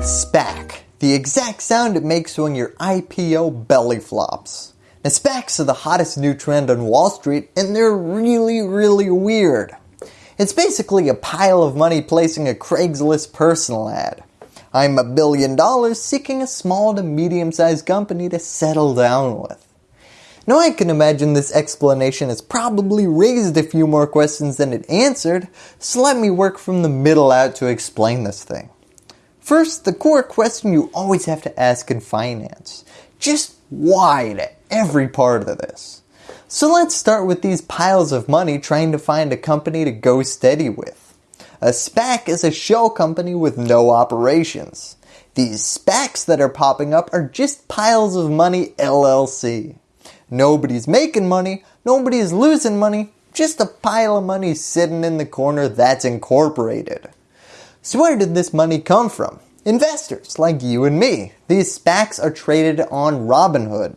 SPAC, the exact sound it makes when your IPO belly flops. Now SPACs are the hottest new trend on Wall Street and they're really really weird. It's basically a pile of money placing a Craigslist personal ad. I'm a billion dollars seeking a small to medium sized company to settle down with. Now I can imagine this explanation has probably raised a few more questions than it answered, so let me work from the middle out to explain this thing. First, the core question you always have to ask in finance. Just why to every part of this? So let's start with these piles of money trying to find a company to go steady with. A SPAC is a shell company with no operations. These SPACs that are popping up are just piles of money LLC. Nobody's making money, nobody's losing money, just a pile of money sitting in the corner that's incorporated. So where did this money come from? Investors like you and me. These SPACs are traded on Robinhood.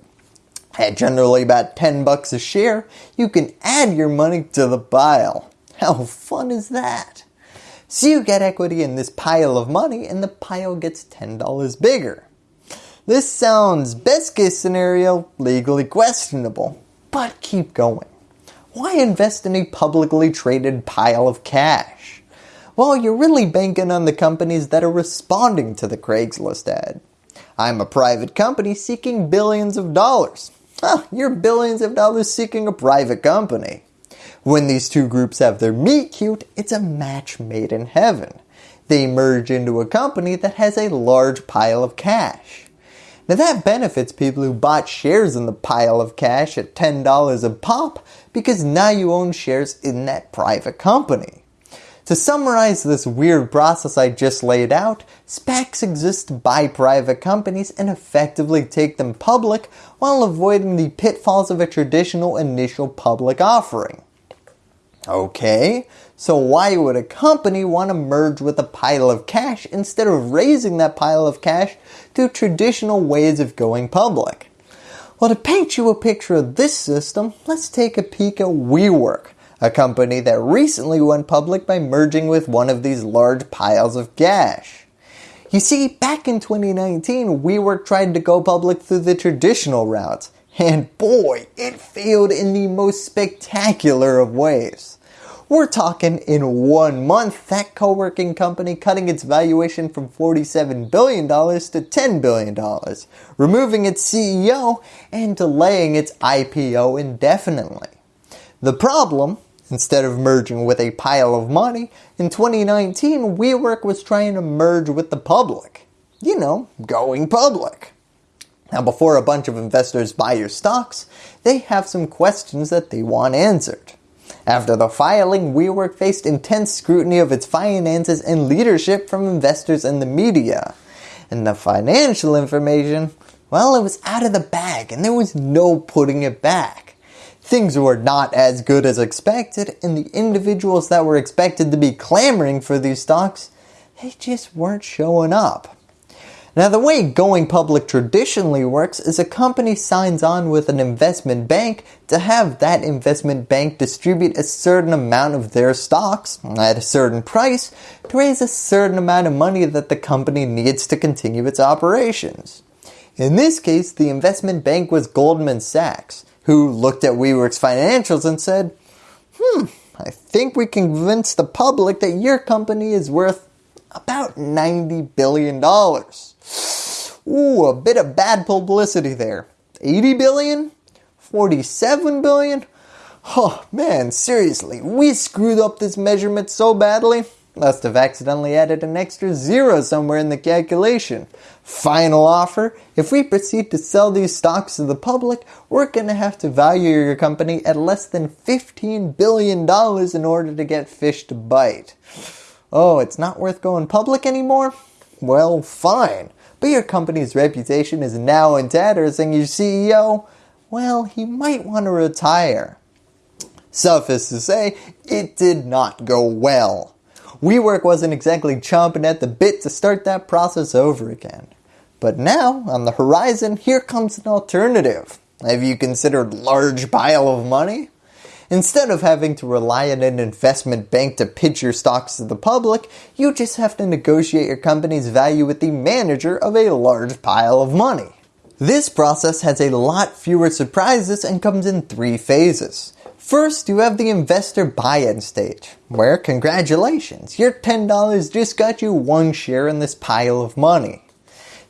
At generally about 10 bucks a share, you can add your money to the pile. How fun is that? So you get equity in this pile of money and the pile gets $10 bigger. This sounds best case scenario legally questionable, but keep going. Why invest in a publicly traded pile of cash? Well, you're really banking on the companies that are responding to the Craigslist ad. I'm a private company seeking billions of dollars. Huh, you're billions of dollars seeking a private company. When these two groups have their meet cute, it's a match made in heaven. They merge into a company that has a large pile of cash. Now that benefits people who bought shares in the pile of cash at $10 a pop because now you own shares in that private company. To summarize this weird process I just laid out, SPACs exist to buy private companies and effectively take them public while avoiding the pitfalls of a traditional initial public offering. Okay, so why would a company want to merge with a pile of cash instead of raising that pile of cash through traditional ways of going public? Well, to paint you a picture of this system, let's take a peek at WeWork, a company that recently went public by merging with one of these large piles of cash. You see, back in 2019, WeWork tried to go public through the traditional routes, and boy, it failed in the most spectacular of ways. We're talking in one month, that co-working company cutting its valuation from $47 billion to $10 billion, removing its CEO and delaying its IPO indefinitely. The problem, instead of merging with a pile of money, in 2019 WeWork was trying to merge with the public. You know, going public. Now before a bunch of investors buy your stocks, they have some questions that they want answered. After the filing, WeWork faced intense scrutiny of its finances and leadership from investors and the media. And the financial information, well it was out of the bag and there was no putting it back. Things were not as good as expected and the individuals that were expected to be clamoring for these stocks, they just weren't showing up. Now the way going public traditionally works is a company signs on with an investment bank to have that investment bank distribute a certain amount of their stocks at a certain price to raise a certain amount of money that the company needs to continue its operations. In this case, the investment bank was Goldman Sachs, who looked at WeWork's financials and said, hmm, I think we can convince the public that your company is worth about $90 billion. Ooh, a bit of bad publicity there. 80 billion? 47 billion? Oh man, seriously, we screwed up this measurement so badly. Must have accidentally added an extra zero somewhere in the calculation. Final offer, if we proceed to sell these stocks to the public, we're going to have to value your company at less than $15 billion in order to get fish to bite. Oh, it's not worth going public anymore? Well, fine. But your company's reputation is now in tatters and your CEO, well, he might want to retire. Suffice to say, it did not go well. WeWork wasn't exactly chomping at the bit to start that process over again. But now, on the horizon, here comes an alternative. Have you considered large pile of money? Instead of having to rely on an investment bank to pitch your stocks to the public, you just have to negotiate your company's value with the manager of a large pile of money. This process has a lot fewer surprises and comes in three phases. First, you have the investor buy-in stage, where congratulations, your $10 just got you one share in this pile of money.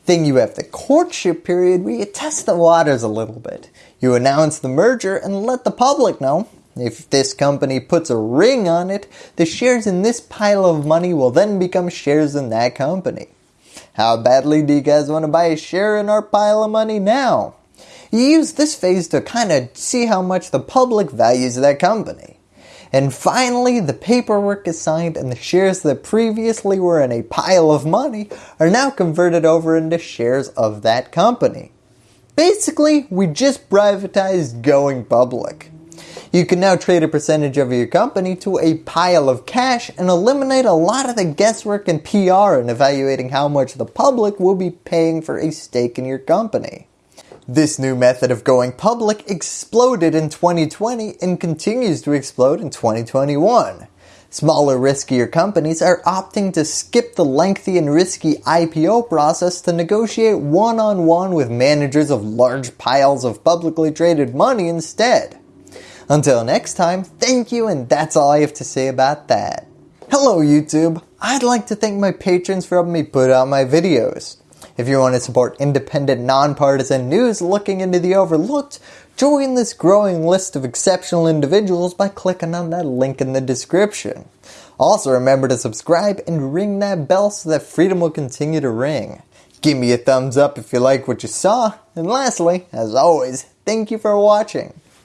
Then you have the courtship period where you test the waters a little bit. You announce the merger and let the public know. If this company puts a ring on it, the shares in this pile of money will then become shares in that company. How badly do you guys want to buy a share in our pile of money now? You use this phase to kind of see how much the public values that company. And finally, the paperwork is signed and the shares that previously were in a pile of money are now converted over into shares of that company. Basically, we just privatized going public. You can now trade a percentage of your company to a pile of cash and eliminate a lot of the guesswork and PR in evaluating how much the public will be paying for a stake in your company. This new method of going public exploded in 2020 and continues to explode in 2021. Smaller riskier companies are opting to skip the lengthy and risky IPO process to negotiate one-on-one -on -one with managers of large piles of publicly traded money instead. Until next time, thank you and that's all I have to say about that. Hello YouTube, I'd like to thank my patrons for helping me put out my videos. If you want to support independent, nonpartisan news looking into the overlooked, join this growing list of exceptional individuals by clicking on that link in the description. Also remember to subscribe and ring that bell so that freedom will continue to ring. Give me a thumbs up if you like what you saw, and lastly, as always, thank you for watching.